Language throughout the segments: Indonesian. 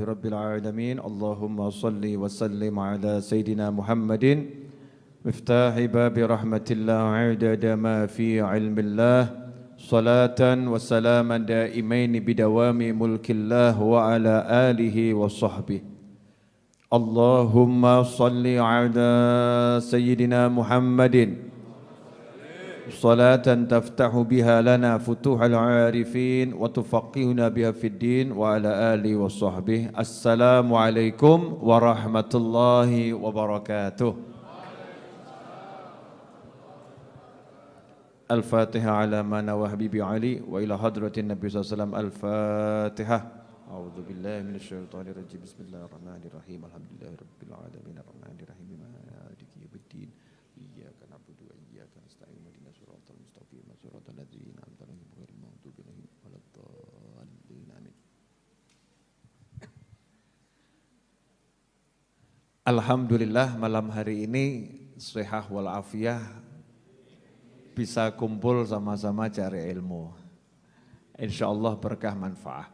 Alhamdulillahirabbil alamin. Allahumma salli wa sallim ala sayidina Muhammadin miftahi babi rahmatillah adada ma fi ilmillah salatan wa salaman daimain bidawami mulkillah wa ala alihi wa sahbihi. Allahumma salli ala sayyidina Muhammadin صلاة تفتح بها لنا فتوح العارفين وتفقهنا بها في الدين وعلى آله وصحبه. السلام عليكم ورحمة الله وبركاته. الفاتحة على ما نوى حبيبي علي وإلى حضرة النبي صلى الله عليه وسلم. الفاتحة. أعوذ بالله من الشيطان الرجيم. بسم الله الرحمن الرحيم. الحمد لله رب العالمين. الرحمن الرحيم. صراط الذين أنعمت عليهم غير المغضوب عليهم ولا الضالين آمين Alhamdulillah malam hari ini sehat walafiat bisa kumpul sama-sama cari ilmu. Insya Allah berkah manfaat.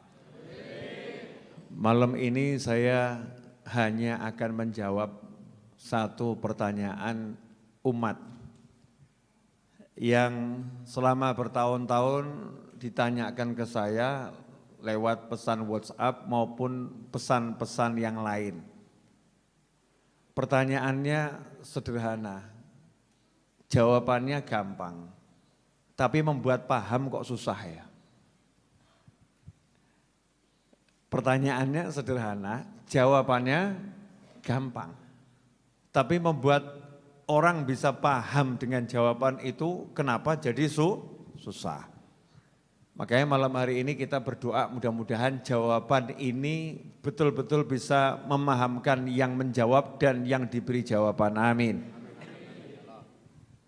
Malam ini saya hanya akan menjawab satu pertanyaan umat yang selama bertahun-tahun ditanyakan ke saya lewat pesan WhatsApp maupun pesan-pesan yang lain. Pertanyaannya sederhana, jawabannya gampang, tapi membuat paham kok susah ya. Pertanyaannya sederhana, jawabannya gampang, tapi membuat orang bisa paham dengan jawaban itu kenapa jadi su susah. Makanya malam hari ini kita berdoa mudah-mudahan jawaban ini betul-betul bisa memahamkan yang menjawab dan yang diberi jawaban. Amin.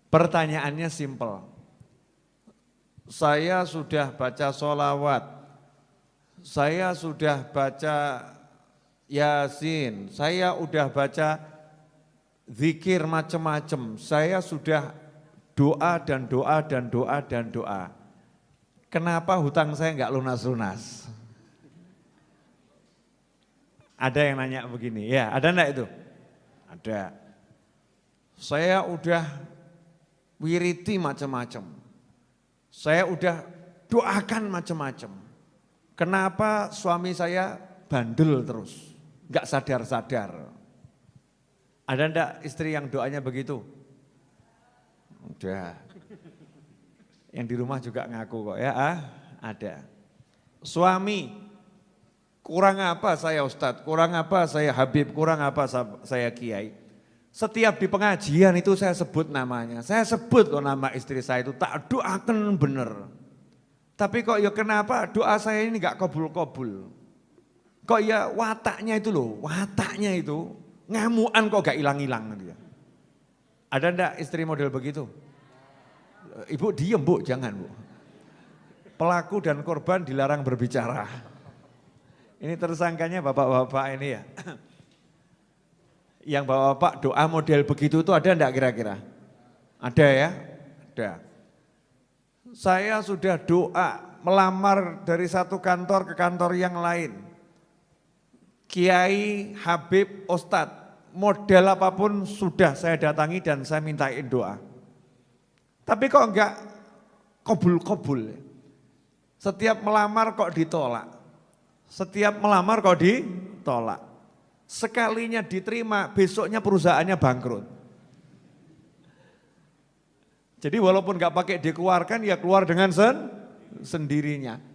Pertanyaannya simpel. Saya sudah baca solawat, saya sudah baca yasin, saya sudah baca zikir macam-macam, saya sudah doa dan doa dan doa dan doa kenapa hutang saya enggak lunas-lunas? Ada yang nanya begini, ya ada enggak itu? Ada. Saya udah wiriti macam-macam. Saya udah doakan macam-macam. Kenapa suami saya bandel terus? Enggak sadar-sadar. Ada enggak istri yang doanya begitu? Udah. Yang di rumah juga ngaku kok ya, ah, ada. Suami, kurang apa saya Ustadz, kurang apa saya Habib, kurang apa saya Kiai. Setiap di pengajian itu saya sebut namanya, saya sebut kok nama istri saya itu, tak doakan bener. Tapi kok ya kenapa doa saya ini gak kabul-kabul. Kok ya wataknya itu loh, wataknya itu ngamuan kok gak hilang-hilang dia. Ada ndak istri model begitu? Ibu diem bu, jangan bu. Pelaku dan korban dilarang berbicara. Ini tersangkanya bapak-bapak ini ya. Yang bapak-bapak doa model begitu itu ada enggak kira-kira? Ada ya? Ada. Saya sudah doa melamar dari satu kantor ke kantor yang lain. Kiai, Habib, Ustadz, model apa pun sudah saya datangi dan saya mintain doa. Tapi kok enggak kobul-kobul. Setiap melamar kok ditolak. Setiap melamar kok ditolak. Sekalinya diterima, besoknya perusahaannya bangkrut. Jadi walaupun enggak pakai dikeluarkan, ya keluar dengan sen sendirinya.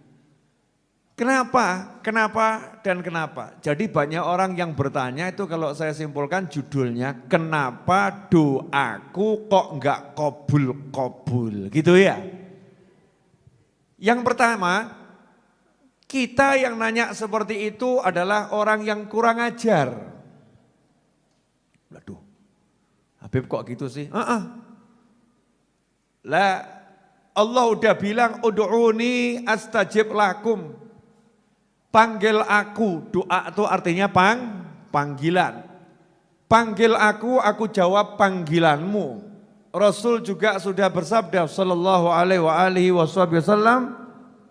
Kenapa? Kenapa dan kenapa? Jadi banyak orang yang bertanya itu kalau saya simpulkan judulnya kenapa doaku kok enggak kobul-kobul gitu ya. Yang pertama, kita yang nanya seperti itu adalah orang yang kurang ajar. Waduh, Habib kok gitu sih? Uh -uh. Lah Allah udah bilang ud'uni astajib lakum. Panggil aku, doa itu artinya pang, panggilan. Panggil aku, aku jawab panggilanmu. Rasul juga sudah bersabda sallallahu alaihi wasallam,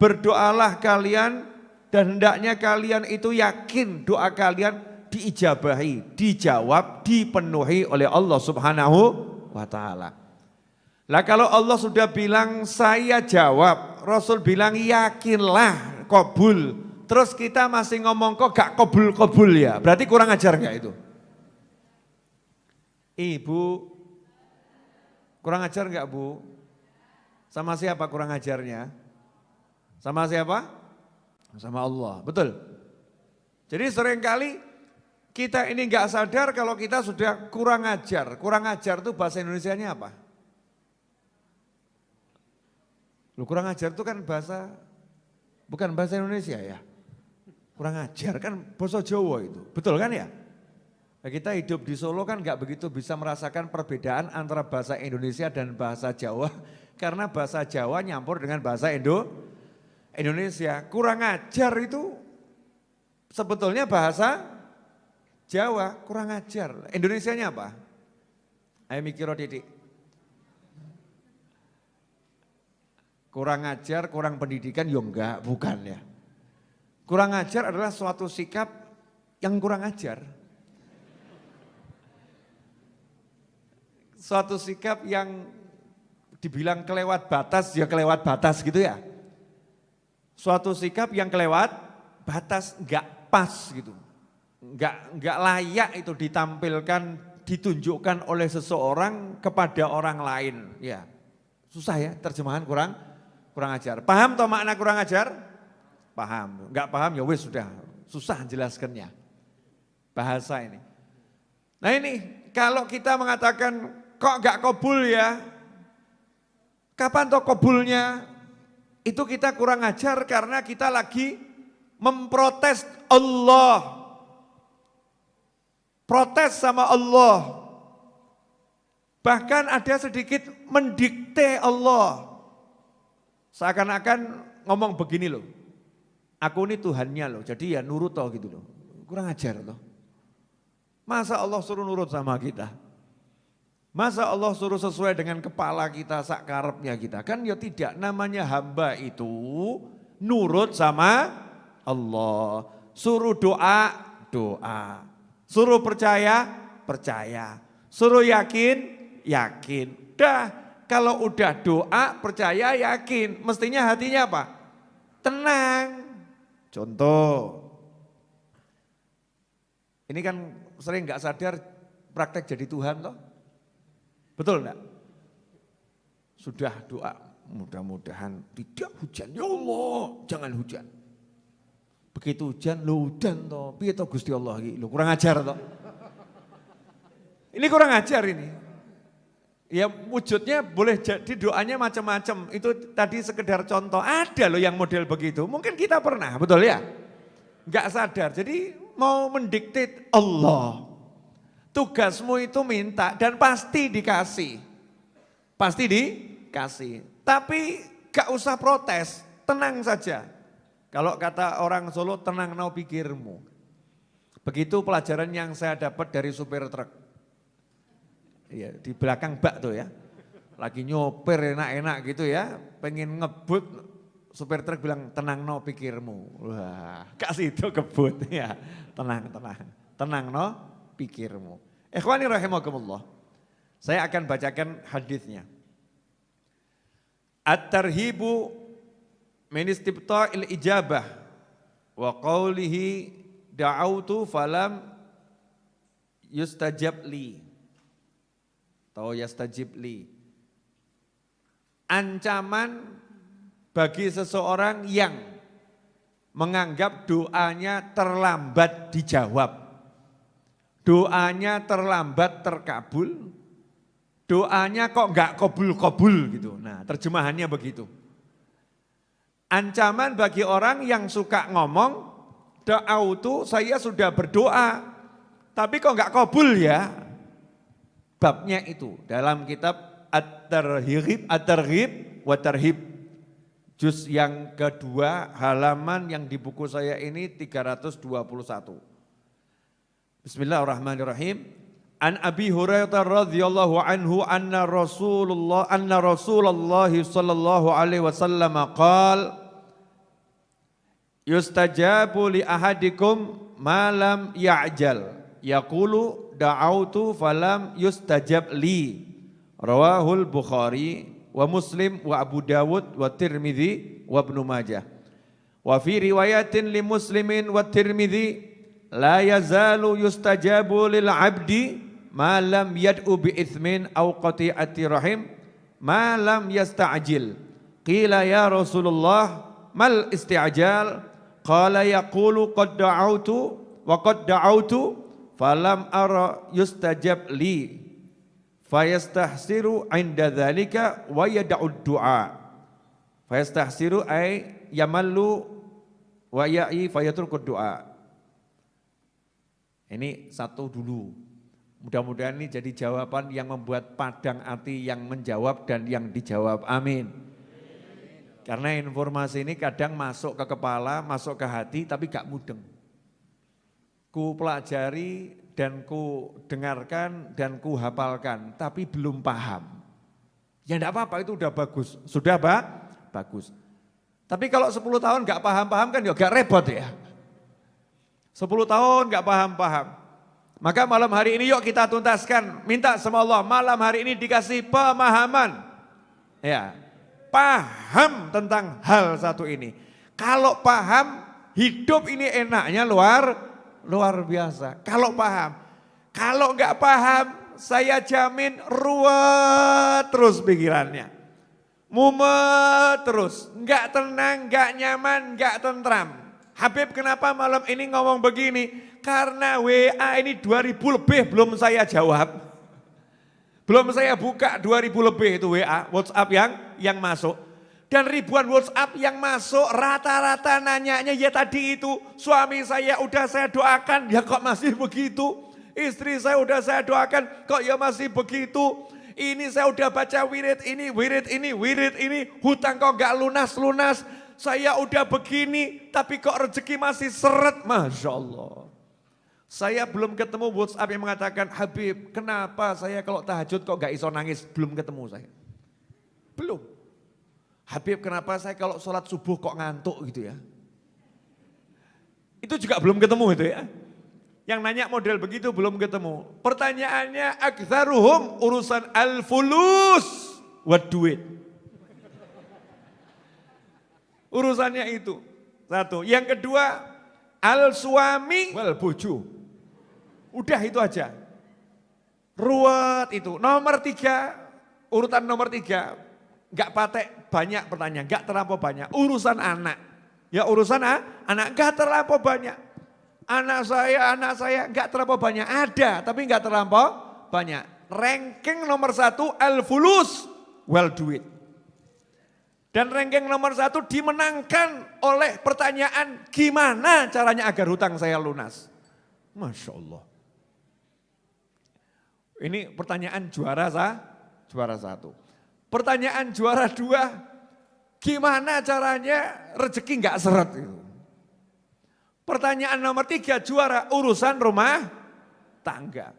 berdoalah kalian dan hendaknya kalian itu yakin doa kalian diijabahi, dijawab, dipenuhi oleh Allah Subhanahu wa taala. Lah kalau Allah sudah bilang saya jawab, Rasul bilang yakinlah kabul. Terus kita masih ngomong kok gak kabul-kabul ya, berarti kurang ajar gak itu? Ibu, kurang ajar gak bu? Sama siapa kurang ajarnya? Sama siapa? Sama Allah, betul. Jadi sering kali kita ini gak sadar kalau kita sudah kurang ajar. Kurang ajar itu bahasa Indonesia-nya apa? Lu kurang ajar itu kan bahasa, bukan bahasa Indonesia ya. Kurang ajar kan bahasa Jawa itu, betul kan ya? Nah, kita hidup di Solo kan nggak begitu bisa merasakan perbedaan antara bahasa Indonesia dan bahasa Jawa. Karena bahasa Jawa nyampur dengan bahasa Indo Indonesia. Kurang ajar itu sebetulnya bahasa Jawa, kurang ajar. Indonesianya apa? Ayo mikir titik. Kurang ajar, kurang pendidikan, ya enggak, bukan ya. Kurang ajar adalah suatu sikap yang kurang ajar. Suatu sikap yang dibilang kelewat batas, ya kelewat batas gitu ya. Suatu sikap yang kelewat batas, enggak pas gitu. Enggak, enggak layak itu ditampilkan, ditunjukkan oleh seseorang kepada orang lain. Ya, susah ya terjemahan kurang kurang ajar. Paham toh makna kurang ajar? Paham. Enggak paham ya wis sudah susah jelaskannya. Bahasa ini. Nah ini kalau kita mengatakan kok enggak kobul ya? Kapan toh kobulnya? Itu kita kurang ajar karena kita lagi memprotes Allah. Protes sama Allah. Bahkan ada sedikit mendikte Allah. Seakan-akan ngomong begini loh, aku ini Tuhannya loh, jadi ya nurut toh gitu loh. Kurang ajar loh. Masa Allah suruh nurut sama kita? Masa Allah suruh sesuai dengan kepala kita, sakarepnya kita? Kan ya tidak, namanya hamba itu nurut sama Allah. Suruh doa, doa. Suruh percaya, percaya. Suruh yakin, yakin. Dah kalau udah doa, percaya, yakin. Mestinya hatinya apa? Tenang. Contoh. Ini kan sering nggak sadar praktek jadi Tuhan toh. Betul enggak? Sudah doa, mudah-mudahan tidak hujan. Ya Allah, jangan hujan. Begitu hujan, lo hujan toh. Piye toh Gusti Allah lo kurang ajar toh. Ini kurang ajar ini. Ya wujudnya boleh jadi doanya macam-macam. Itu tadi sekedar contoh. Ada loh yang model begitu. Mungkin kita pernah, betul ya? Enggak sadar. Jadi mau mendiktit Allah. Tugasmu itu minta dan pasti dikasih. Pasti dikasih. Tapi gak usah protes, tenang saja. Kalau kata orang Solo, tenang nau pikirmu. Begitu pelajaran yang saya dapat dari supir truk. Iya, di belakang bak tuh ya. Lagi nyoper enak-enak gitu ya, pengen ngebut, supir truk bilang tenang no pikirmu. Wah, kasih itu kebut ya. Tenang, tenang. Tenang no pikirmu. Ikhwani rahimakumullah. Saya akan bacakan hadisnya. At-tarhibu min il ijabah wa qawlihi da'autu falam yustajab li. Atau yastajib. Ancaman bagi seseorang yang menganggap doanya terlambat dijawab. Doanya terlambat terkabul. Doanya kok enggak kobul-kobul gitu. Nah terjemahannya begitu. Ancaman bagi orang yang suka ngomong, doa itu saya sudah berdoa, tapi kok enggak kobul ya babnya itu dalam kitab At-Tarhib At-Tarhib wa Tarhib. Juz yang kedua halaman yang di buku saya ini 321. Bismillahirrahmanirrahim. An Abi Hurairah radhiyallahu anhu anna Rasulullah anna Rasulullah sallallahu alaihi wasallam qaal Yustajabu li ahadikum malam ya'jal yaqulu da'autu falam yustajab li. Rawahul Bukhari wa Muslim wa Abu Dawud wa Tirmidzi wa Ibnu Majah. Wa fi riwayatin li Muslimin wa Tirmidzi la yazalu yustajabu lil abdi ma lam yad'u bi ithmin aw qati'ati rahim ma lam yasta'jil. Qila ya Rasulullah mal isti'jal? Qala yaqulu qad da'autu wa qad da'autu falam ara yustajab li fayastahsiru inda dhalika wa yad'u du'a fayastahsiru ay yamallu wa ya'i fayatruku du'a ini satu dulu. Mudah-mudahan ini jadi jawaban yang membuat padang hati yang menjawab dan yang dijawab. Amin. Karena informasi ini kadang masuk ke kepala, masuk ke hati tapi gak mudeng. Ku pelajari dan ku dengarkan dan ku hafalkan tapi belum paham. Ya enggak apa-apa itu udah bagus. Sudah Pak? Bagus. Tapi kalau 10 tahun gak paham-paham kan ya gak repot ya. 10 tahun gak paham-paham. Maka malam hari ini yuk kita tuntaskan. Minta sama Allah malam hari ini dikasih pemahaman. Ya, paham tentang hal satu ini. Kalau paham hidup ini enaknya luar luar biasa. Kalau paham. Kalau nggak paham saya jamin ruwet terus pikirannya. Mumet terus, nggak tenang, nggak nyaman, nggak tentram. Habib kenapa malam ini ngomong begini? Karena WA ini 2000 lebih belum saya jawab. Belum saya buka 2000 lebih itu WA, WhatsApp yang yang masuk. Dan ribuan WhatsApp yang masuk rata-rata nanyanya ya tadi itu suami saya udah saya doakan ya kok masih begitu. Istri saya udah saya doakan kok ya masih begitu. Ini saya udah baca wirid ini, wirid ini, wirid ini, hutang kok gak lunas-lunas saya udah begini tapi kok rezeki masih seret. Masya Allah. Saya belum ketemu WhatsApp yang mengatakan, Habib kenapa saya kalau tahajud kok gak iso nangis? Belum ketemu saya. Belum. Habib kenapa saya kalau sholat subuh kok ngantuk gitu ya. Itu juga belum ketemu itu ya. Yang nanya model begitu belum ketemu. Pertanyaannya, aktharuhum urusan al-fulus wa duit. Urusannya itu. Satu. Yang kedua, al suami wal bojo. Udah itu aja. Ruwet itu. Nomor tiga, urutan nomor tiga. Gak patek banyak pertanyaan, gak terlampau banyak. Urusan anak. Ya urusan ah, anak gak terlampau banyak. Anak saya, anak saya gak terlampau banyak. Ada, tapi gak terlampau banyak. Ranking nomor satu, al-fulus, well duit. Dan ranking nomor satu dimenangkan oleh pertanyaan gimana caranya agar hutang saya lunas. Masya Allah. Ini pertanyaan juara sah, juara satu. Pertanyaan juara dua, gimana caranya rezeki nggak seret. Pertanyaan nomor tiga juara urusan rumah tangga.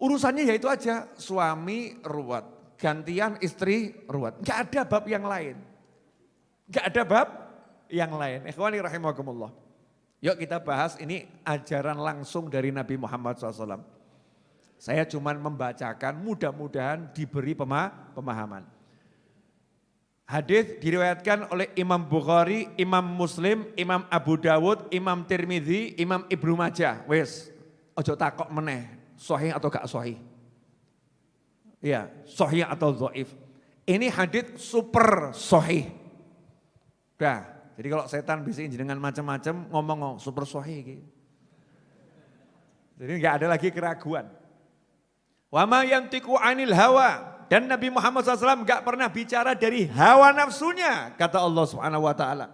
Urusannya yaitu aja suami ruwet, gantian istri ruwet. Enggak ada bab yang lain. Enggak ada bab yang lain. Ikhwani rahimakumullah. Yuk kita bahas ini ajaran langsung dari Nabi Muhammad SAW. Saya cuma membacakan mudah-mudahan diberi pemahaman. Hadis diriwayatkan oleh Imam Bukhari, Imam Muslim, Imam Abu Dawud, Imam Tirmidzi, Imam Ibnu Majah. Wes, ojo takok meneh, sahih atau gak sahih. Ya, sahih atau dhaif. Ini hadis super sahih. Dah, jadi kalau setan bisa dengan macam-macam ngomong ngomong super sahih gitu. Jadi nggak ada lagi keraguan. Wama yang tiku anil hawa dan Nabi Muhammad SAW nggak pernah bicara dari hawa nafsunya kata Allah Subhanahu Wa Taala.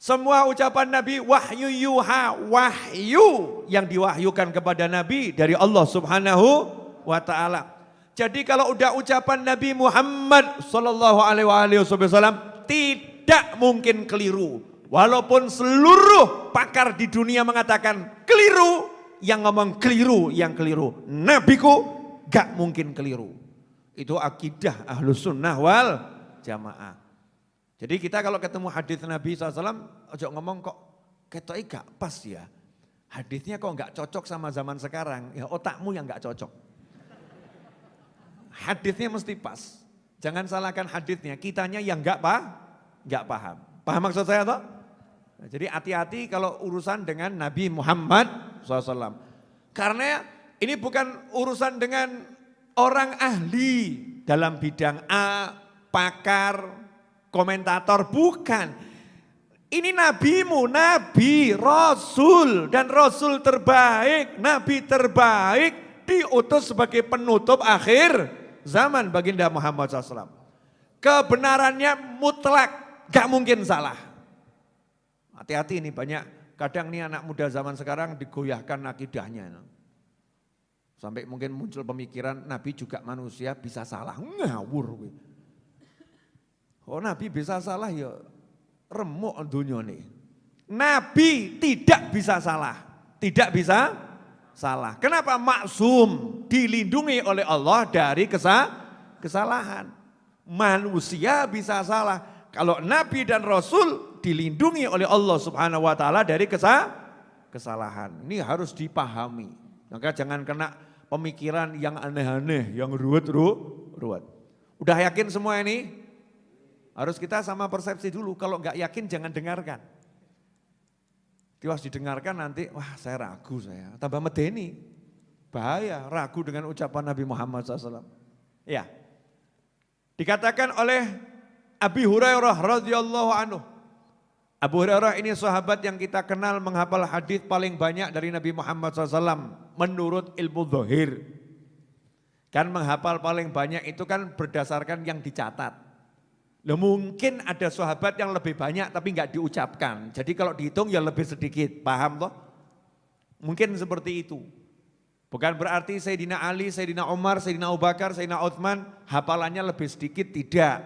Semua ucapan Nabi wahyu yuha wahyu yang diwahyukan kepada Nabi dari Allah Subhanahu Wa Taala. Jadi kalau udah ucapan Nabi Muhammad sallallahu alaihi wasallam tidak mungkin keliru. Walaupun seluruh pakar di dunia mengatakan keliru, yang ngomong keliru, yang keliru. Nabiku gak mungkin keliru. Itu akidah ahlus sunnah wal jamaah. Jadi kita kalau ketemu hadis Nabi SAW, ojo ngomong kok ketoi gak pas ya. Hadisnya kok gak cocok sama zaman sekarang, ya otakmu yang gak cocok. Hadisnya mesti pas. Jangan salahkan hadisnya, kitanya yang gak, pa, gak paham. Paham maksud saya toh? Jadi hati-hati kalau urusan dengan Nabi Muhammad SAW. Karena ini bukan urusan dengan orang ahli dalam bidang A, pakar, komentator, bukan. Ini nabimu, nabi, rasul, dan rasul terbaik, nabi terbaik, diutus sebagai penutup akhir zaman baginda Muhammad SAW. Kebenarannya mutlak, gak mungkin salah. Hati-hati ini banyak, kadang nih anak muda zaman sekarang digoyahkan akidahnya. Sampai mungkin muncul pemikiran Nabi juga manusia bisa salah, ngawur. Oh Nabi bisa salah ya remuk dunia nih. Nabi tidak bisa salah, tidak bisa salah. Kenapa maksum dilindungi oleh Allah dari kesalahan. Manusia bisa salah. Kalau Nabi dan Rasul dilindungi oleh Allah Subhanahu wa taala dari kesalahan. Ini harus dipahami. Maka jangan kena pemikiran yang aneh-aneh, yang ruwet-ruwet. Udah yakin semua ini? Harus kita sama persepsi dulu, kalau nggak yakin jangan dengarkan. Tiwas didengarkan nanti, wah saya ragu saya, tambah medeni. Bahaya, ragu dengan ucapan Nabi Muhammad SAW. Ya, dikatakan oleh Abi Hurairah radhiyallahu anhu, Abu Hurairah ini sahabat yang kita kenal menghafal hadis paling banyak dari Nabi Muhammad SAW menurut ilmu zahir. Kan menghafal paling banyak itu kan berdasarkan yang dicatat. Loh, mungkin ada sahabat yang lebih banyak tapi nggak diucapkan. Jadi kalau dihitung ya lebih sedikit, paham toh? Mungkin seperti itu. Bukan berarti Sayyidina Ali, Sayyidina Umar, Sayyidina Abu Bakar, Sayyidina Uthman hafalannya lebih sedikit, tidak.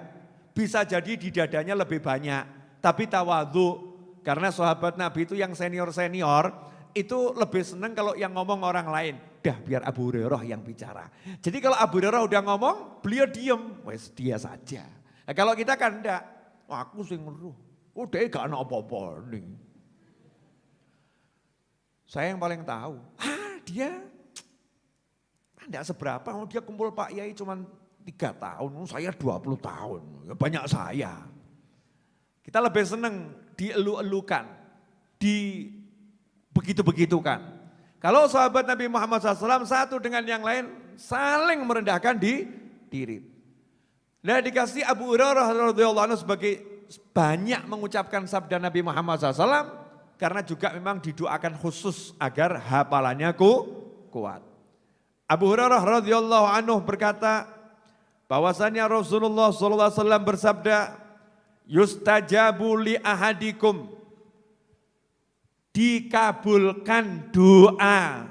Bisa jadi di dadanya lebih banyak tapi tawadhu. Karena sahabat Nabi itu yang senior-senior itu lebih senang kalau yang ngomong orang lain. Dah biar Abu Hurairah yang bicara. Jadi kalau Abu Hurairah udah ngomong, beliau diem. Wes dia saja. Nah, kalau kita kan enggak. aku sih ngeruh. Udah gak ada apa-apa nih. Saya yang paling tahu. Ah dia enggak seberapa. Dia kumpul Pak Yai cuma tiga tahun. Saya 20 tahun. Ya banyak saya. Kita lebih senang dielu-elukan, di begitu-begitukan. Kalau sahabat Nabi Muhammad SAW satu dengan yang lain saling merendahkan di diri. Nah dikasih Abu Hurairah radhiyallahu anhu sebagai banyak mengucapkan sabda Nabi Muhammad SAW karena juga memang didoakan khusus agar hafalannya ku, kuat. Abu Hurairah radhiyallahu anhu berkata bahwasanya Rasulullah SAW bersabda yustajabu li ahadikum dikabulkan doa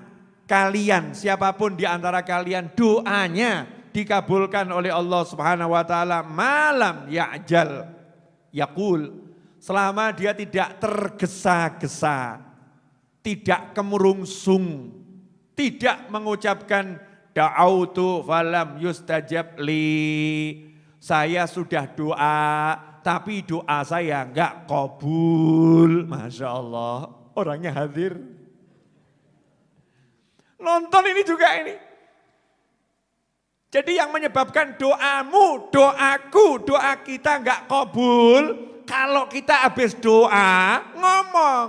kalian. Siapa pun di antara kalian doanya dikabulkan oleh Allah Subhanahu wa taala. Malam ya'jal yaqul. Selama dia tidak tergesa-gesa tidak kemurungsung tidak mengucapkan da'autu falam yustajab li. Saya sudah doa tapi doa saya enggak kabul. Masya Allah, orangnya hadir. Nonton ini juga ini. Jadi yang menyebabkan doamu, doaku, doa kita enggak kabul, kalau kita habis doa, ngomong.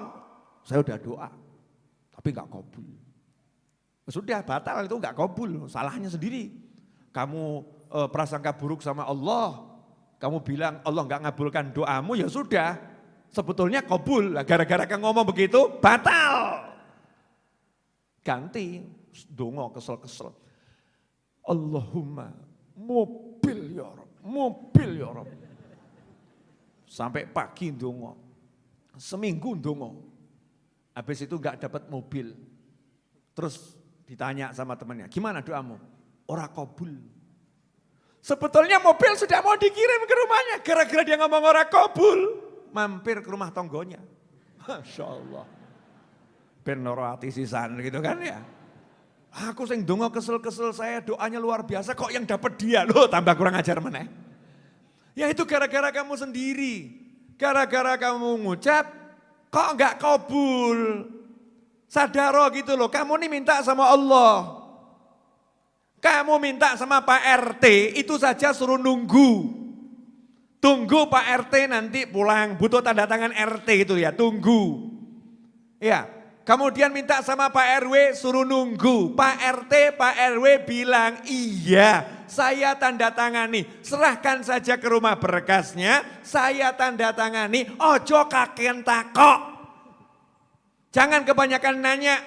Saya udah doa, tapi enggak kabul. Sudah batal itu enggak kabul, salahnya sendiri. Kamu e, prasangka buruk sama Allah, kamu bilang Allah nggak ngabulkan doamu ya sudah. Sebetulnya kabul. Gara-gara kamu ngomong begitu batal. Ganti. Dongo kesel-kesel. Allahumma mobil ya Rob. Mobil ya Rob. Sampai pagi dongo. Seminggu dongo. Habis itu nggak dapat mobil. Terus ditanya sama temannya, gimana doamu? Ora kabul. Sebetulnya mobil sudah mau dikirim ke rumahnya. Gara-gara dia ngomong orang kabul. Mampir ke rumah tonggonya. Masya Allah. Benoro hati sisan gitu kan ya. Aku sing dongo kesel-kesel saya doanya luar biasa kok yang dapat dia. Loh tambah kurang ajar mana? Ya itu gara-gara kamu sendiri. Gara-gara kamu ngucap kok enggak kabul. Sadaro gitu loh, kamu nih minta sama Allah. Kamu minta sama Pak RT, itu saja suruh nunggu. Tunggu Pak RT nanti pulang, butuh tanda tangan RT itu ya, tunggu. Ya, kemudian minta sama Pak RW suruh nunggu. Pak RT, Pak RW bilang, iya saya tanda tangani. Serahkan saja ke rumah berkasnya, saya tanda tangani. Ojo kaken takok. Jangan kebanyakan nanya,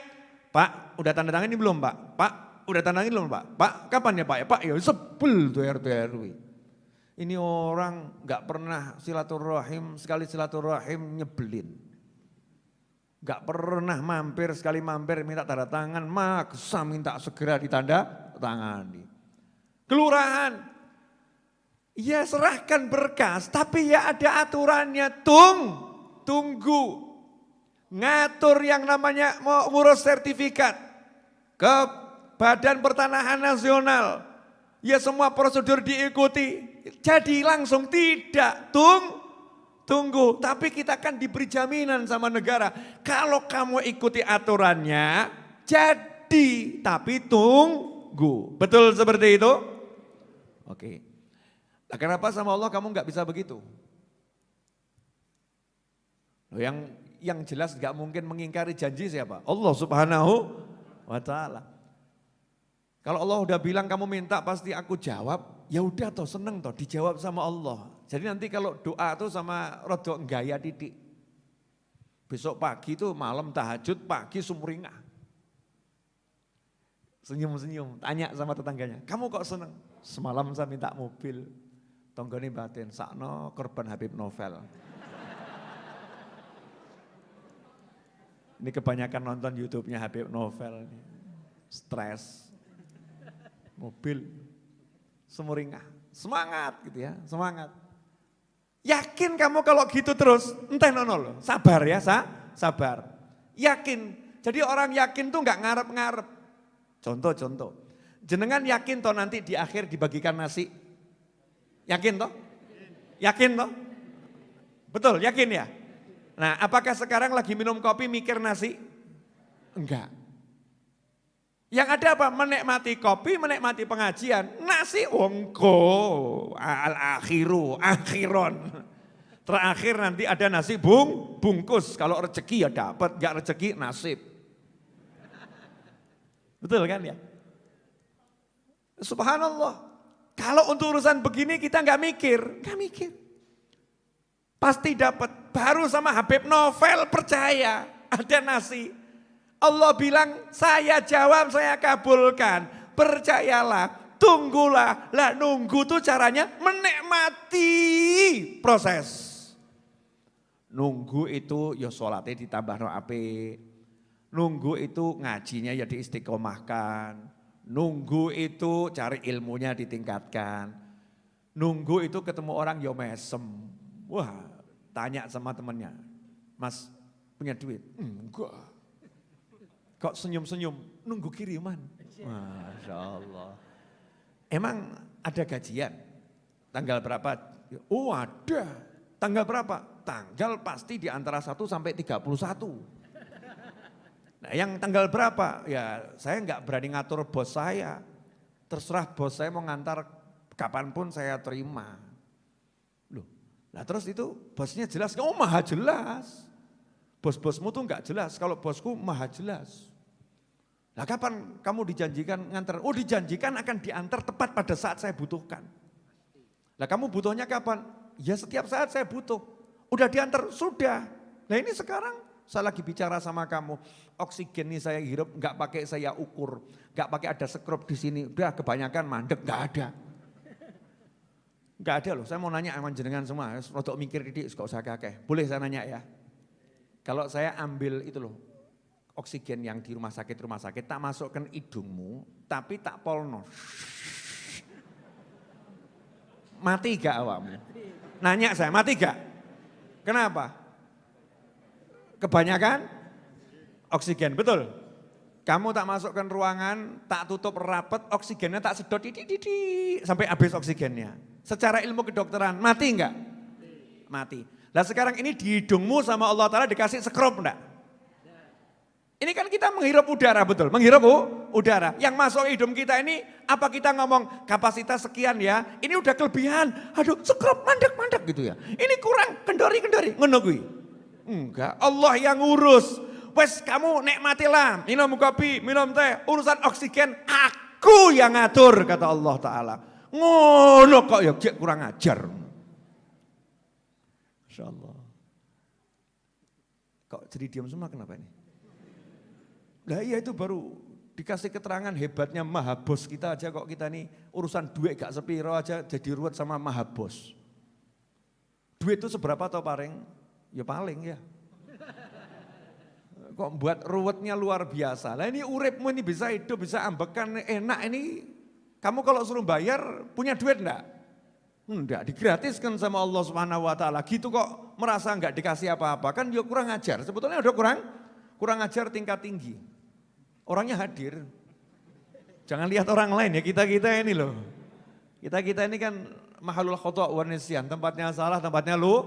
Pak udah tanda tangan ini belum Pak? Pak udah tandain belum Pak? Pak kapan ya Pak ya? Pak ya sebel tuh RT RW. Ini orang nggak pernah silaturahim, sekali silaturahim nyebelin. Gak pernah mampir, sekali mampir minta tanda tangan, maksa minta segera ditanda tangani. Kelurahan, ya serahkan berkas, tapi ya ada aturannya, tung, tunggu. Ngatur yang namanya mau ngurus sertifikat ke Badan Pertanahan Nasional. Ya semua prosedur diikuti. Jadi langsung tidak, tung, tunggu. Tapi kita kan diberi jaminan sama negara. Kalau kamu ikuti aturannya, jadi. Tapi tunggu. Betul seperti itu? Oke. Nah, kenapa sama Allah kamu nggak bisa begitu? Yang yang jelas nggak mungkin mengingkari janji siapa? Allah subhanahu wa ta'ala. Kalau Allah udah bilang kamu minta pasti aku jawab, ya udah toh seneng toh dijawab sama Allah. Jadi nanti kalau doa tuh sama rodo gaya titik. Besok pagi tuh malam tahajud, pagi sumringah. Senyum-senyum, tanya sama tetangganya, kamu kok seneng? Semalam saya minta mobil, tonggoni batin, sakno korban Habib Novel. Ini kebanyakan nonton YouTube-nya Habib Novel, stres mobil, semuringah, semangat gitu ya, semangat. Yakin kamu kalau gitu terus, entah nonol, sabar ya, sa, sabar. Yakin, jadi orang yakin tuh nggak ngarep-ngarep. Contoh-contoh, jenengan yakin toh nanti di akhir dibagikan nasi? Yakin toh? Yakin toh? Betul, yakin ya? Nah apakah sekarang lagi minum kopi mikir nasi? Enggak. Yang ada apa? Menikmati kopi, menikmati pengajian. Nasi ongko, al akhiru, akhiron. Terakhir nanti ada nasi bung, bungkus. Kalau rezeki ya dapat, gak rezeki nasib. Betul kan ya? Subhanallah. Kalau untuk urusan begini kita nggak mikir, nggak mikir. Pasti dapat. Baru sama Habib Novel percaya ada nasi. Allah bilang, saya jawab, saya kabulkan. Percayalah, tunggulah. Lah nunggu tuh caranya menikmati proses. Nunggu itu ya sholatnya ditambah no ape. Nunggu itu ngajinya ya diistiqomahkan. Nunggu itu cari ilmunya ditingkatkan. Nunggu itu ketemu orang ya mesem. Wah tanya sama temennya. Mas punya duit? Enggak. Kok senyum-senyum? Nunggu kiriman. Masya Allah. Emang ada gajian? Tanggal berapa? Oh ada. Tanggal berapa? Tanggal pasti di antara 1 sampai 31. Nah yang tanggal berapa? Ya saya nggak berani ngatur bos saya. Terserah bos saya mau ngantar kapan pun saya terima. Loh, nah terus itu bosnya jelas, oh maha jelas. Bos-bosmu tuh nggak jelas, kalau bosku maha jelas. Nah kapan kamu dijanjikan ngantar? Oh dijanjikan akan diantar tepat pada saat saya butuhkan. Nah kamu butuhnya kapan? Ya setiap saat saya butuh. Udah diantar, sudah. Nah ini sekarang saya lagi bicara sama kamu. Oksigen ini saya hirup, nggak pakai saya ukur. nggak pakai ada skrup di sini. Udah kebanyakan mandek, nggak ada. Nggak ada loh, saya mau nanya sama jenengan semua. Untuk mikir ini, gak usah kakek. Boleh saya nanya ya? Kalau saya ambil itu loh, oksigen yang di rumah sakit rumah sakit tak masukkan hidungmu tapi tak polno Mati gak awakmu? Nanya saya, mati gak? Kenapa? Kebanyakan oksigen, betul? Kamu tak masukkan ruangan, tak tutup rapat, oksigennya tak sedot, di, di, di, sampai habis oksigennya. Secara ilmu kedokteran, mati enggak? Mati. Nah sekarang ini di hidungmu sama Allah Ta'ala dikasih sekrup enggak? Ini kan kita menghirup udara betul, menghirup udara. Yang masuk hidung kita ini apa kita ngomong kapasitas sekian ya, ini udah kelebihan. Aduh sekrup mandek-mandek gitu ya. Ini kurang kendori-kendori, menunggu. Enggak, Allah yang ngurus. Wes kamu nikmatilah, minum kopi, minum teh, urusan oksigen aku yang ngatur kata Allah Ta'ala. Ngono kok ya kurang ajar. Insya Allah. Kok jadi diam semua kenapa ini? Lah iya itu baru dikasih keterangan hebatnya maha bos kita aja kok kita nih urusan duit gak sepiro aja jadi ruwet sama maha bos. Duit itu seberapa atau paling? Ya paling ya. Kok buat ruwetnya luar biasa. Lah ini uripmu ini bisa hidup, bisa ambekan enak ini. Kamu kalau suruh bayar punya duit enggak? Enggak, digratiskan sama Allah Subhanahu wa taala. Gitu kok merasa enggak dikasih apa-apa. Kan dia kurang ajar. Sebetulnya udah kurang kurang ajar tingkat tinggi. Orangnya hadir. Jangan lihat orang lain ya, kita-kita ini loh. Kita-kita ini kan mahalul khotok warnisian, tempatnya salah, tempatnya lu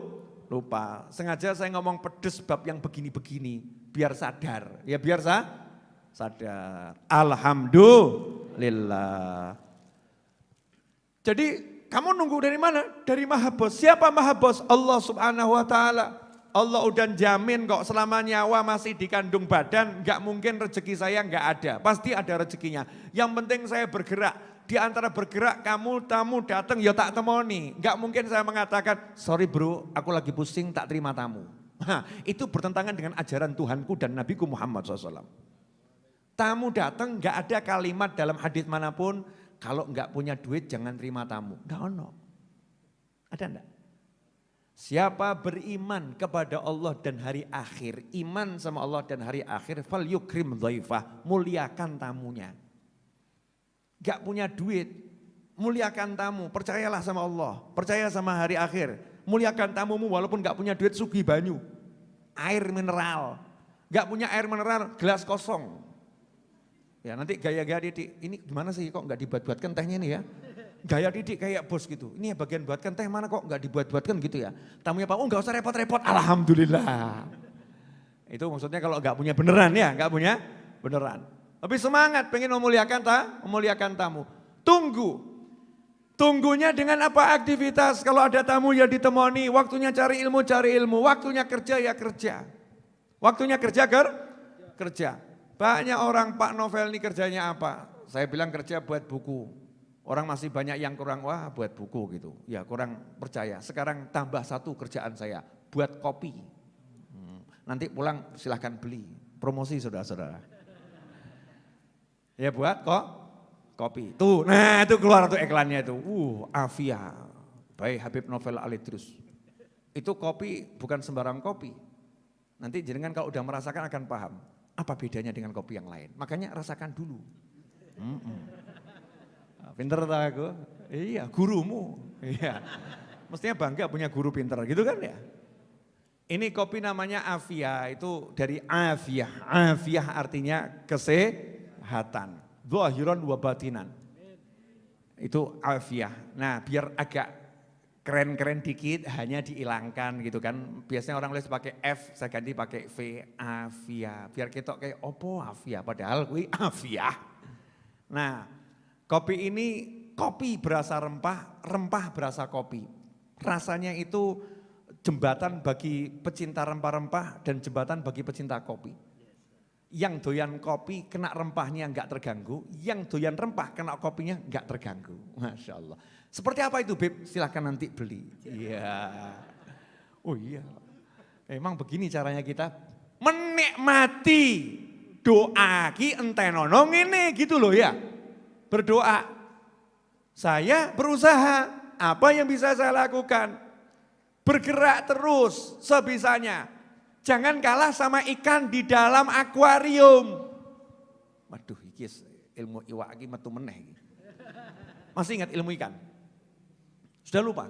lupa. Sengaja saya ngomong pedes bab yang begini-begini, biar sadar. Ya biar sa sadar. Alhamdulillah. Jadi kamu nunggu dari mana? Dari Maha Bos. Siapa Maha Bos? Allah subhanahu wa ta'ala. Allah udah jamin kok selama nyawa masih di kandung badan, nggak mungkin rezeki saya nggak ada. Pasti ada rezekinya. Yang penting saya bergerak. Di antara bergerak kamu tamu datang ya tak temoni. Nggak mungkin saya mengatakan, sorry bro aku lagi pusing tak terima tamu. Nah, itu bertentangan dengan ajaran Tuhanku dan Nabiku Muhammad SAW. Tamu datang nggak ada kalimat dalam hadis mana pun, kalau nggak punya duit jangan terima tamu. Nggak ono. Ada enggak? Siapa beriman kepada Allah dan hari akhir, iman sama Allah dan hari akhir, fal yukrim dhaifah, muliakan tamunya. Gak punya duit, muliakan tamu, percayalah sama Allah, percaya sama hari akhir. Muliakan tamumu walaupun gak punya duit sugi banyu, air mineral. Gak punya air mineral, gelas kosong. Ya nanti gaya-gaya ini gimana sih kok gak dibuat-buatkan tehnya ini ya gaya didik kayak bos gitu. Ini ya bagian buatkan teh mana kok nggak dibuat-buatkan gitu ya. Tamunya Pak, oh nggak usah repot-repot, Alhamdulillah. Itu maksudnya kalau nggak punya beneran ya, nggak punya beneran. Tapi semangat pengen memuliakan ta, memuliakan tamu. Tunggu. Tunggunya dengan apa aktivitas? Kalau ada tamu ya ditemani, waktunya cari ilmu, cari ilmu. Waktunya kerja ya kerja. Waktunya kerja ker, kerja. Banyak orang Pak Novel ini kerjanya apa? Saya bilang kerja buat buku. Orang masih banyak yang kurang, wah buat buku gitu. Ya kurang percaya. Sekarang tambah satu kerjaan saya, buat kopi. Hmm, nanti pulang silahkan beli. Promosi saudara-saudara. Ya buat kok kopi. Tuh, nah itu keluar tuh iklannya itu. Uh, Afia, baik Habib Novel Alidrus. Itu kopi bukan sembarang kopi. Nanti jenengan kalau udah merasakan akan paham. Apa bedanya dengan kopi yang lain. Makanya rasakan dulu. Mm -mm. Pinter tak aku? Iya, gurumu. Iya. Mestinya bangga punya guru pinter gitu kan ya. Ini kopi namanya Afia, itu dari Afia. Afia artinya kesehatan. Zahiran wa batinan. Itu Afia. Nah biar agak keren-keren dikit hanya dihilangkan gitu kan. Biasanya orang nulis pakai F, saya ganti pakai V, Afia. Biar kita kayak opo Afia, padahal gue Afia. Nah Kopi ini kopi berasa rempah, rempah berasa kopi. Rasanya itu jembatan bagi pecinta rempah-rempah dan jembatan bagi pecinta kopi. Yang doyan kopi kena rempahnya enggak terganggu, yang doyan rempah kena kopinya enggak terganggu. Masya Allah. Seperti apa itu Beb? Silahkan nanti beli. Iya. Oh iya. Emang begini caranya kita menikmati doa ki entenono ini gitu loh ya berdoa. Saya berusaha, apa yang bisa saya lakukan? Bergerak terus sebisanya. Jangan kalah sama ikan di dalam akuarium. Waduh, ilmu iwak iki metu meneh. Masih ingat ilmu ikan? Sudah lupa?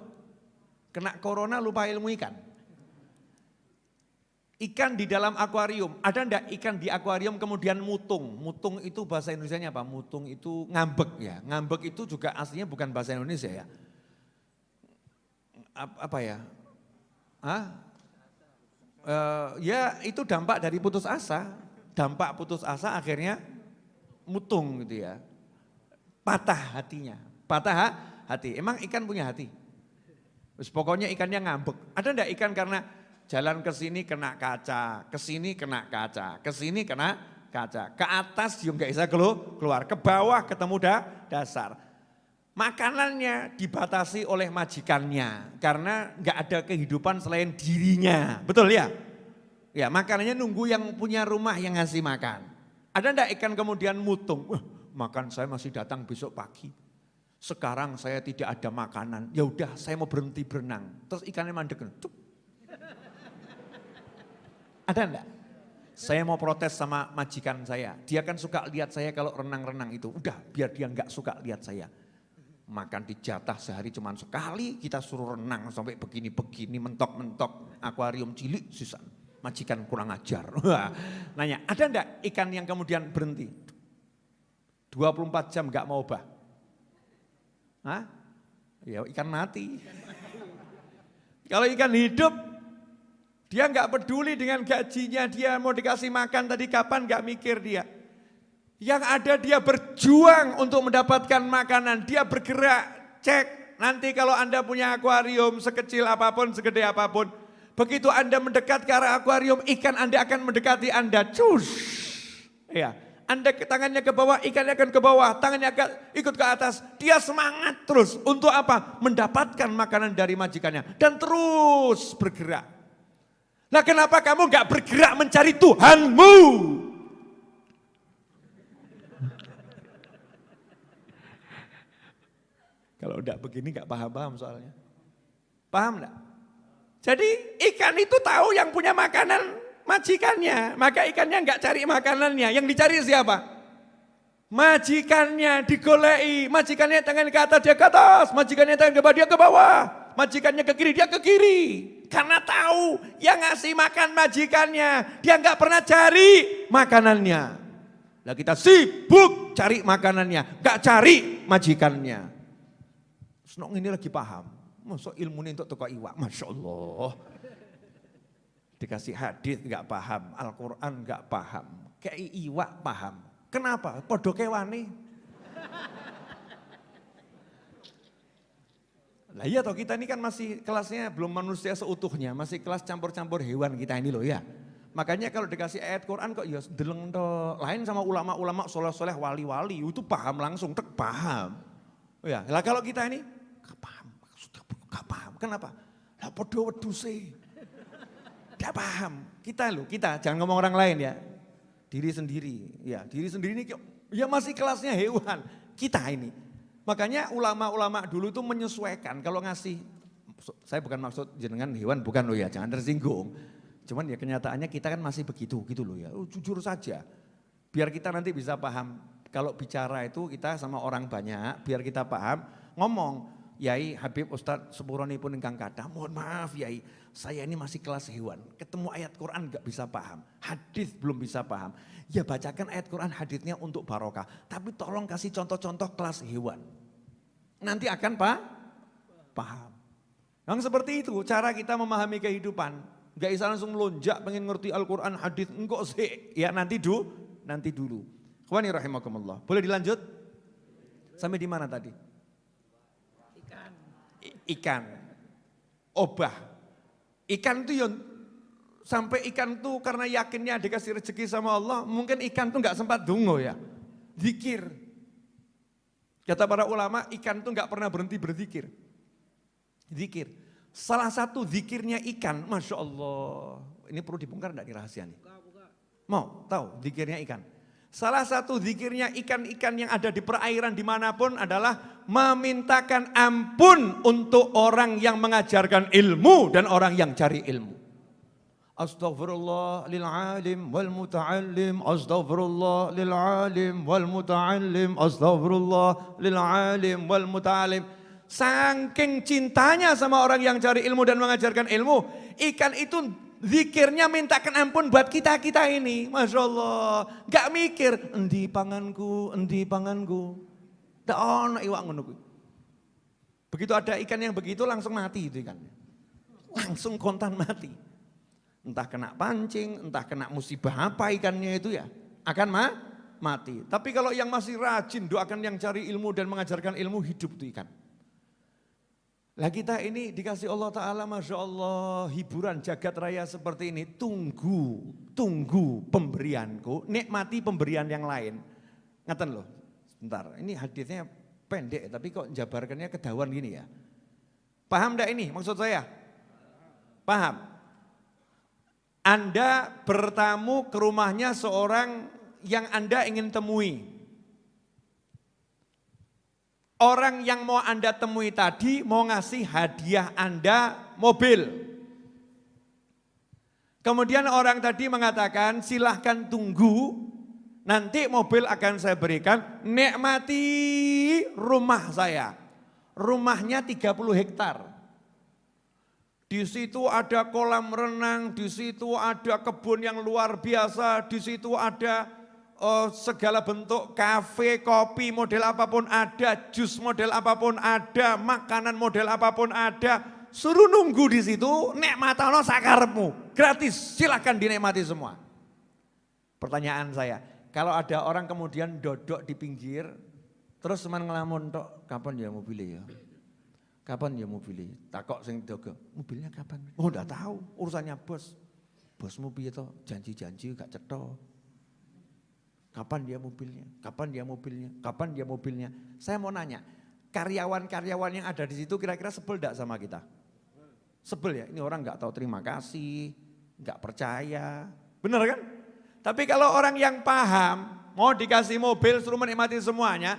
Kena corona lupa ilmu ikan. Ikan di dalam akuarium, ada enggak ikan di akuarium kemudian mutung? Mutung itu bahasa Indonesia apa? Mutung itu ngambek ya. Ngambek itu juga aslinya bukan bahasa Indonesia ya. Apa ya? Hah? Uh, ya itu dampak dari putus asa. Dampak putus asa akhirnya mutung gitu ya. Patah hatinya. Patah hati. Emang ikan punya hati? Pokoknya ikannya ngambek. Ada enggak ikan karena Jalan ke sini kena kaca, ke sini kena kaca, ke sini kena kaca. Ke atas juga nggak bisa keluar, ke bawah ketemu da, dasar. Makanannya dibatasi oleh majikannya karena nggak ada kehidupan selain dirinya. Betul ya? Ya makanannya nunggu yang punya rumah yang ngasih makan. Ada enggak ikan kemudian mutung? Makan saya masih datang besok pagi. Sekarang saya tidak ada makanan. Ya udah, saya mau berhenti berenang. Terus ikannya mandek. Cuk, ada enggak? Saya mau protes sama majikan saya. Dia kan suka lihat saya kalau renang-renang itu. Udah biar dia enggak suka lihat saya. Makan dijatah sehari cuma sekali, kita suruh renang sampai begini-begini, mentok-mentok, akuarium cilik sisa. Majikan kurang ajar. Nanya, ada enggak ikan yang kemudian berhenti? 24 jam enggak mau bah? Hah? Ya ikan mati. Kalau ikan hidup dia nggak peduli dengan gajinya, dia mau dikasih makan tadi kapan nggak mikir dia. Yang ada dia berjuang untuk mendapatkan makanan, dia bergerak, cek. Nanti kalau Anda punya akuarium sekecil apa pun, segede apa pun, begitu Anda mendekat ke arah akuarium, ikan Anda akan mendekati Anda. Cus. Ya, Anda tangannya ke bawah, ikannya akan ke bawah, tangannya akan ikut ke atas. Dia semangat terus. Untuk apa? Mendapatkan makanan dari majikannya. Dan terus bergerak. Nah kenapa kamu gak bergerak mencari Tuhanmu? Kalau udah begini gak paham-paham soalnya. Paham gak? Jadi ikan itu tahu yang punya makanan majikannya. Maka ikannya gak cari makanannya. Yang dicari siapa? Majikannya digolei. Majikannya tangan ke atas, dia ke atas. Majikannya tangan ke bawah, dia ke bawah. Majikannya ke kiri, dia ke kiri. Karena tahu yang ngasih makan majikannya. Dia nggak pernah cari makanannya. Nah kita sibuk cari makanannya. Gak cari majikannya. Senok ini lagi paham. Masuk ilmu ini untuk toko iwak. Masya Allah. Dikasih hadis nggak paham. Al-Quran nggak paham. Kayak iwak paham. Kenapa? Podo kewane. Lah iya toh kita ini kan masih kelasnya belum manusia seutuhnya, masih kelas campur-campur hewan kita ini loh ya. Makanya kalau dikasih ayat Quran kok ya deleng. Lain sama ulama-ulama soleh-soleh wali-wali itu paham langsung, tek paham. Oh ya, lah kalau kita ini gak paham, maksudnya gak paham. Kenapa? Lah podo weduse. Gak paham. Kita loh, kita jangan ngomong orang lain ya. Diri sendiri, ya diri sendiri ini ya masih kelasnya hewan. Kita ini Makanya ulama-ulama dulu itu menyesuaikan kalau ngasih, saya bukan maksud jenengan hewan, bukan loh ya, jangan tersinggung. Cuman ya kenyataannya kita kan masih begitu gitu loh ya, oh, jujur saja. Biar kita nanti bisa paham, kalau bicara itu kita sama orang banyak, biar kita paham, ngomong, Yai Habib Ustadz Sepuroni pun engkang kata, mohon maaf Yai, saya ini masih kelas hewan, ketemu ayat Quran gak bisa paham, hadis belum bisa paham. Ya bacakan ayat Quran hadisnya untuk barokah, tapi tolong kasih contoh-contoh kelas hewan. Nanti akan pak paham. Yang seperti itu cara kita memahami kehidupan. Gak bisa langsung melonjak pengen ngerti Al-Quran, hadis enggak sih. Ya nanti dulu, nanti dulu. Khawani rahimakumullah. Boleh dilanjut? Sampai di mana tadi? Ikan. Obah. Ikan itu yang sampai ikan tuh karena yakinnya dikasih rezeki sama Allah, mungkin ikan tuh nggak sempat dungo ya. Zikir, Kata para ulama, ikan itu nggak pernah berhenti berzikir. Zikir. Salah satu zikirnya ikan, Masya Allah. Ini perlu dibongkar enggak nih rahasia nih? Mau tahu zikirnya ikan? Salah satu zikirnya ikan-ikan yang ada di perairan di mana pun adalah memintakan ampun untuk orang yang mengajarkan ilmu dan orang yang cari ilmu. Astaghfirullah lil alim wal muta'allim Astaghfirullah lil alim wal muta'allim Astaghfirullah lil alim wal muta'allim Saking cintanya sama orang yang cari ilmu dan mengajarkan ilmu, ikan itu zikirnya mintakan ampun buat kita-kita ini. Masya Allah. Gak mikir, endi panganku, endi panganku. Tak ono iwak ngono Begitu ada ikan yang begitu langsung mati itu ikannya. Langsung kontan mati. Entah kena pancing, entah kena musibah apa ikannya itu ya. Akan ma mati. Tapi kalau yang masih rajin doakan yang cari ilmu dan mengajarkan ilmu hidup itu ikan. Lah kita ini dikasih Allah Ta'ala Masya Allah hiburan jagat raya seperti ini. Tunggu, tunggu pemberianku, nikmati pemberian yang lain. Ngeten loh, sebentar ini hadisnya pendek tapi kok jabarkannya kedawan gini ya. Paham enggak ini maksud saya? Paham? Anda bertamu ke rumahnya seorang yang Anda ingin temui. Orang yang mau Anda temui tadi mau ngasih hadiah Anda mobil. Kemudian orang tadi mengatakan silahkan tunggu, nanti mobil akan saya berikan, nikmati rumah saya. Rumahnya 30 hektar. Di situ ada kolam renang, di situ ada kebun yang luar biasa, di situ ada oh, segala bentuk kafe, kopi model apa pun ada, jus model apa pun ada, makanan model apa pun ada. Suruh nunggu di situ, nikmatano sakarmu. Gratis, silahkan dinikmati semua. Pertanyaan saya, kalau ada orang kemudian dodok di pinggir, terus teman ngelamun tok, kapan ya mobilnya ya? Kapan ya mobilnya? Takok sing dogo, mobilnya kapan? Oh udah tahu, urusannya bos. Bos mobil itu janji-janji gak cetok. Kapan dia mobilnya? Kapan dia mobilnya? Kapan dia mobilnya? Saya mau nanya, karyawan-karyawan yang ada di situ kira-kira sebel gak sama kita? Sebel ya, ini orang gak tahu terima kasih, gak percaya. Benar kan? Tapi kalau orang yang paham, mau dikasih mobil suruh menikmati semuanya,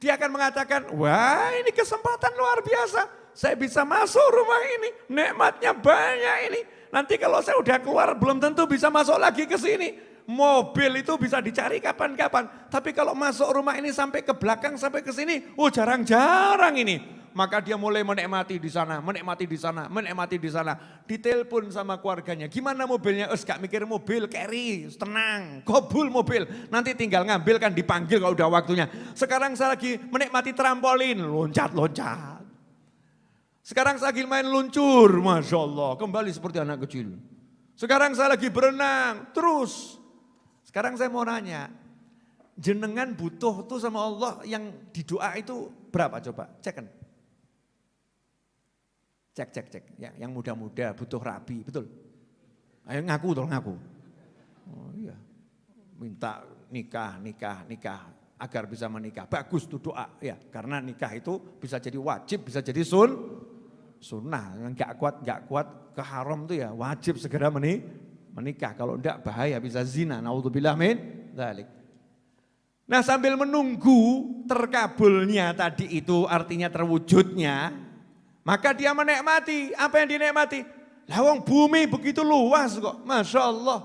dia akan mengatakan, wah ini kesempatan luar biasa. Saya bisa masuk rumah ini, nikmatnya banyak ini. Nanti kalau saya udah keluar belum tentu bisa masuk lagi ke sini. Mobil itu bisa dicari kapan-kapan. Tapi kalau masuk rumah ini sampai ke belakang, sampai ke sini, oh jarang-jarang ini. Maka dia mulai menikmati di sana, menikmati di sana, menikmati di sana. Ditelepon sama keluarganya, gimana mobilnya? Es gak mikir mobil, carry, tenang, kobul mobil. Nanti tinggal ngambil kan dipanggil kalau udah waktunya. Sekarang saya lagi menikmati trampolin, loncat-loncat. Sekarang saya lagi main luncur, Masya Allah, kembali seperti anak kecil. Sekarang saya lagi berenang, terus sekarang saya mau nanya, jenengan butuh tuh sama Allah yang di doa itu berapa coba? Cek kan? Cek, cek, cek. Ya, yang muda-muda butuh rabi, betul? Ayo ngaku, tolong ngaku. Oh iya, minta nikah, nikah, nikah agar bisa menikah. Bagus tuh doa ya, karena nikah itu bisa jadi wajib, bisa jadi sun, sunnah. Enggak kuat, enggak kuat ke haram tuh ya wajib segera menikah menikah. Kalau enggak bahaya bisa zina. Naudzubillah min dzalik. Nah sambil menunggu terkabulnya tadi itu artinya terwujudnya, maka dia menikmati. Apa yang dinikmati? Lawang bumi begitu luas kok, Masya Allah.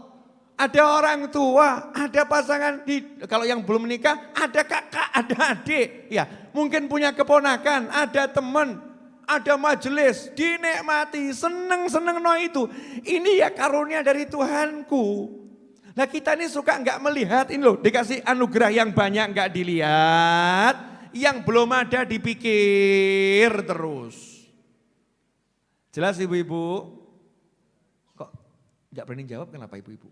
Ada orang tua, ada pasangan, di, kalau yang belum menikah, ada kakak, ada adik. Ya, mungkin punya keponakan, ada teman, ada majelis, dinikmati, seneng-seneng no itu. Ini ya karunia dari Tuhanku. Nah kita ini suka nggak melihat ini loh, dikasih anugerah yang banyak nggak dilihat, yang belum ada dipikir terus. Jelas ibu-ibu? Kok nggak berani jawab kenapa ibu-ibu?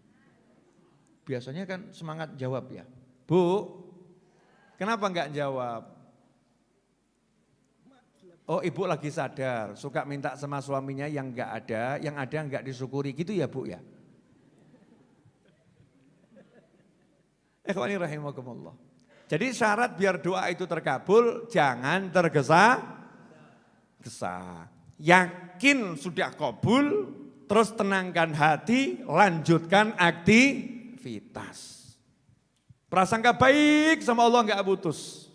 Biasanya kan semangat jawab ya. Bu, kenapa nggak jawab? Oh ibu lagi sadar, suka minta sama suaminya yang enggak ada, yang ada enggak disyukuri gitu ya bu ya. Ikhwani rahimakumullah. Jadi syarat biar doa itu terkabul, jangan tergesa gesa. Yakin sudah kabul, terus tenangkan hati, lanjutkan aktivitas. Prasangka baik sama Allah enggak putus.